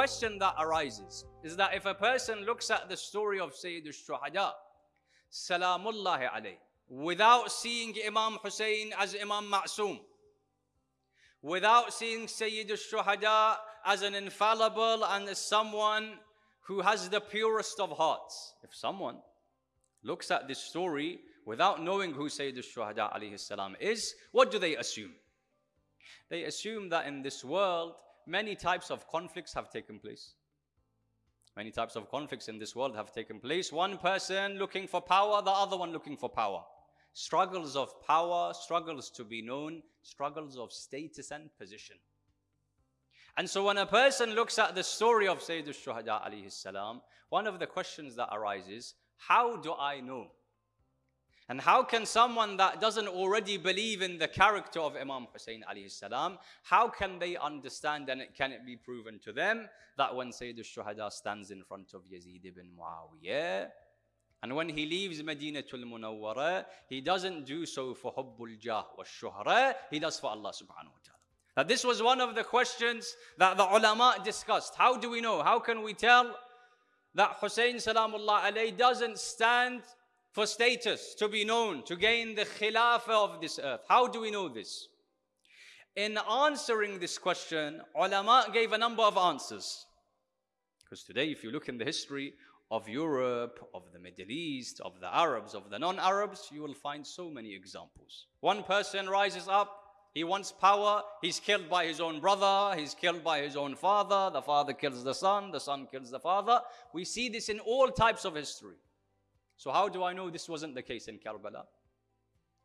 question that arises is that if a person looks at the story of Sayyid al-Shuhada, Salamullahi alayh, without seeing Imam Hussein as Imam Ma'soom, without seeing Sayyid al-Shuhada as an infallible and as someone who has the purest of hearts. If someone looks at this story without knowing who Sayyid alayhi salam is, what do they assume? They assume that in this world, many types of conflicts have taken place. Many types of conflicts in this world have taken place. One person looking for power, the other one looking for power. Struggles of power, struggles to be known, struggles of status and position. And so when a person looks at the story of Sayyid al-Shuhada alayhi salam, one of the questions that arises, how do I know? And how can someone that doesn't already believe in the character of Imam Hussein alayhi salam, how can they understand and it, can it be proven to them that when Sayyid al-Shuhada stands in front of Yazid ibn Muawiyah, and when he leaves Madinatul Munawwara, he doesn't do so for Hubbul Jah wa Shuhra, he does for Allah subhanahu wa ta'ala. Now, this was one of the questions that the ulama discussed. How do we know? How can we tell that Hussein salamullah alayhi doesn't stand for status, to be known, to gain the khilafah of this earth? How do we know this? In answering this question, ulama gave a number of answers. Because today, if you look in the history of Europe, of the Middle East, of the Arabs, of the non Arabs, you will find so many examples. One person rises up, he wants power. He's killed by his own brother. He's killed by his own father. The father kills the son. The son kills the father. We see this in all types of history. So how do I know this wasn't the case in Karbala?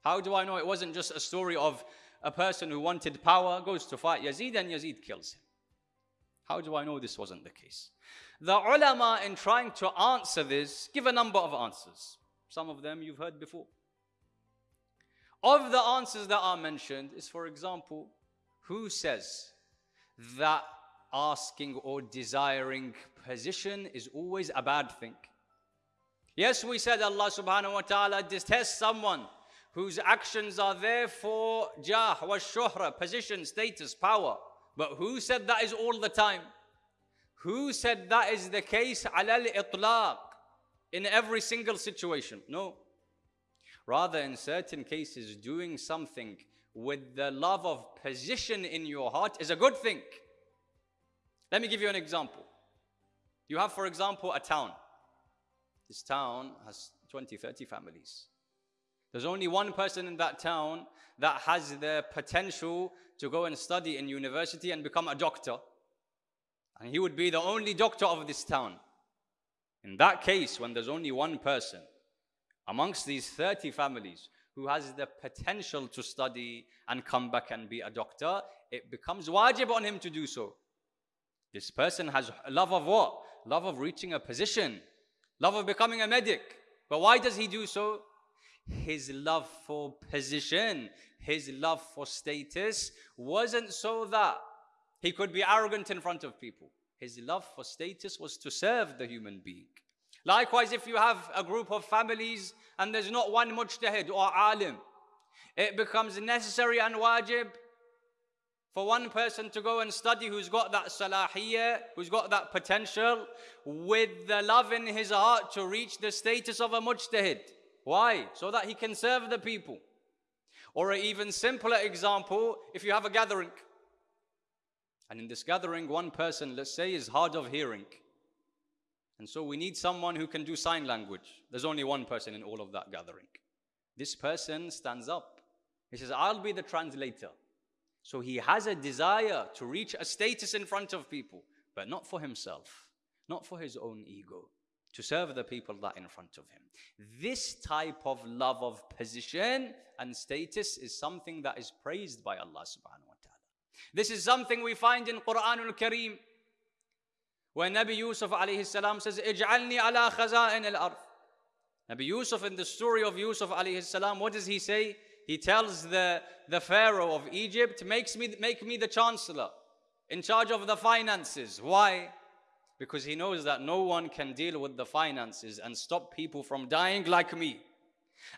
How do I know it wasn't just a story of a person who wanted power, goes to fight Yazid and Yazid kills him? How do I know this wasn't the case? The ulama in trying to answer this give a number of answers. Some of them you've heard before. Of the answers that are mentioned is, for example, who says that asking or desiring position is always a bad thing? Yes, we said Allah subhanahu wa ta'ala detests someone whose actions are there for jah wa shuhra, position, status, power. But who said that is all the time? Who said that is the case alal itlaq in every single situation? No. Rather, in certain cases, doing something with the love of position in your heart is a good thing. Let me give you an example. You have, for example, a town. This town has 20, 30 families. There's only one person in that town that has the potential to go and study in university and become a doctor. And he would be the only doctor of this town. In that case, when there's only one person, amongst these 30 families who has the potential to study and come back and be a doctor, it becomes wajib on him to do so. This person has love of what? Love of reaching a position, love of becoming a medic. But why does he do so? His love for position, his love for status wasn't so that he could be arrogant in front of people. His love for status was to serve the human being. Likewise, if you have a group of families and there's not one mujtahid or alim, it becomes necessary and wajib for one person to go and study who's got that salahiyah, who's got that potential, with the love in his heart to reach the status of a mujtahid. Why? So that he can serve the people. Or an even simpler example, if you have a gathering, and in this gathering, one person, let's say, is hard of hearing. And so we need someone who can do sign language. There's only one person in all of that gathering. This person stands up. He says, I'll be the translator. So he has a desire to reach a status in front of people, but not for himself, not for his own ego, to serve the people that in front of him. This type of love of position and status is something that is praised by Allah subhanahu wa ta'ala. This is something we find in Quran al-Kareem when Nabi Yusuf alayhi salam says, Ij'alni ala khaza'in al-ard. Nabi Yusuf in the story of Yusuf alayhi salam, what does he say? He tells the, the Pharaoh of Egypt, makes me, make me the chancellor in charge of the finances. Why? Because he knows that no one can deal with the finances and stop people from dying like me.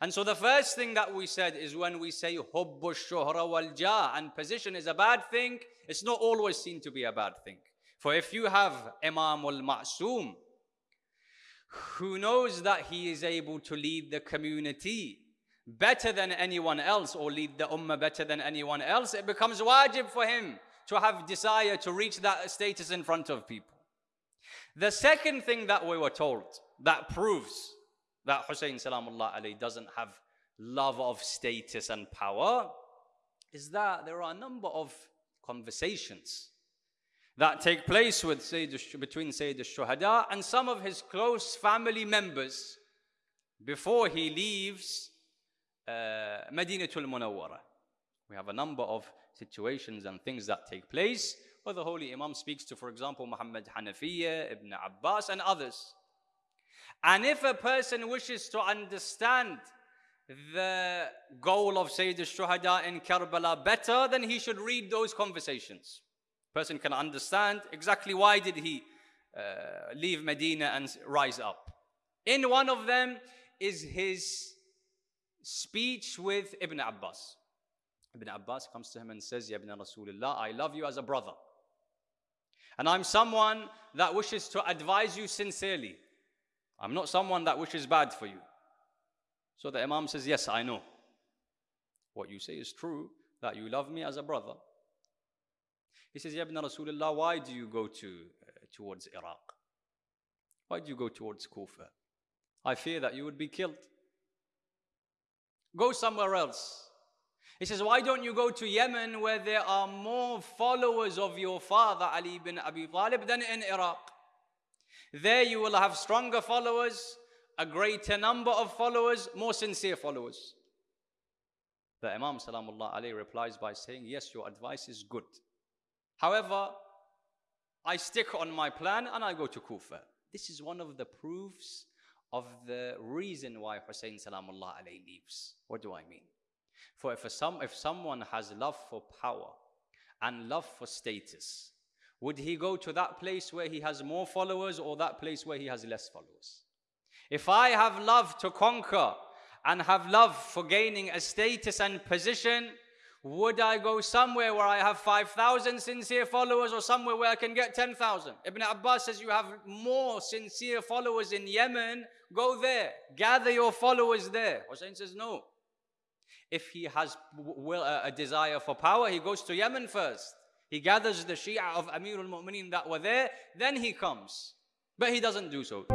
And so the first thing that we said is when we say hubbu shuhra wal jah and position is a bad thing, it's not always seen to be a bad thing. For if you have Imam al Ma'soom, who knows that he is able to lead the community better than anyone else or lead the ummah better than anyone else, it becomes wajib for him to have desire to reach that status in front of people. The second thing that we were told that proves that Hussein Salamullah alayh doesn't have love of status and power is that there are a number of conversations that take place with Sayyid, between Sayyid al-Shuhada and some of his close family members before he leaves Madinatul Munawwara. We have a number of situations and things that take place where the Holy Imam speaks to, for example, Muhammad Hanafiya, Ibn Abbas, and others. And if a person wishes to understand the goal of Sayyid al-Shuhada in Karbala better, then he should read those conversations person can understand exactly why did he uh, leave Medina and rise up. In one of them is his speech with Ibn Abbas. Ibn Abbas comes to him and says, Ya Ibn Rasulullah, I love you as a brother. And I'm someone that wishes to advise you sincerely. I'm not someone that wishes bad for you. So the Imam says, Yes, I know. What you say is true, that you love me as a brother. He says, Ya Ibn Rasulullah, why do you go to, uh, towards Iraq? Why do you go towards Kufa? I fear that you would be killed. Go somewhere else. He says, Why don't you go to Yemen where there are more followers of your father Ali bin Abi Talib than in Iraq? There you will have stronger followers, a greater number of followers, more sincere followers. The Imam Salamullah alayh replies by saying, Yes, your advice is good. However, I stick on my plan and I go to Kufa. This is one of the proofs of the reason why Hussein Salamullah alayhi leaves. What do I mean? For if, some, if someone has love for power and love for status, would he go to that place where he has more followers or that place where he has less followers? If I have love to conquer and have love for gaining a status and position, would I go somewhere where I have 5,000 sincere followers or somewhere where I can get 10,000? Ibn Abbas says you have more sincere followers in Yemen. Go there. Gather your followers there. Hussein says no. If he has will a desire for power, he goes to Yemen first. He gathers the Shia of Amirul Mu'mineen that were there, then he comes. But he doesn't do so.